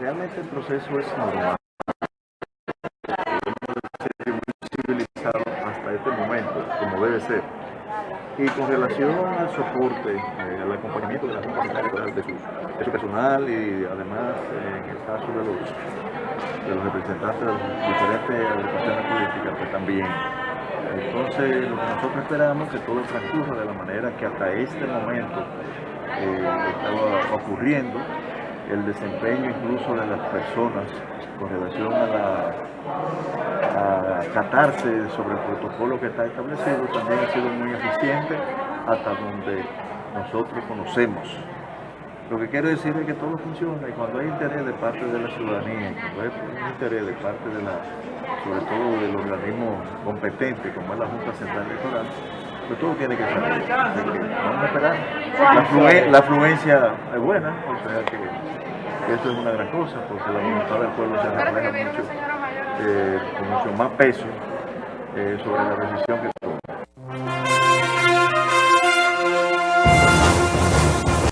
realmente el proceso es normal. civilizado hasta este momento, como debe ser. Y con relación al soporte, eh, al acompañamiento de la de su, de su personal y además en el caso de los, de los representantes de las diferentes políticas, pues también. Entonces, lo que nosotros esperamos es que todo transcurra de la manera que hasta este momento eh, estaba ocurriendo, el desempeño incluso de las personas con relación a, la, a tratarse sobre el protocolo que está establecido también ha sido muy eficiente hasta donde nosotros conocemos. Lo que quiero decir es que todo funciona y cuando hay interés de parte de la ciudadanía, cuando hay interés de parte de la, sobre todo del organismo competente como es la Junta Central Electoral, pues todo tiene que salir. Vamos a esperar. La, la afluencia es buena, o sea que eso es una gran cosa, porque la voluntad del pueblo se refleja mucho, eh, con mucho más peso eh, sobre la decisión que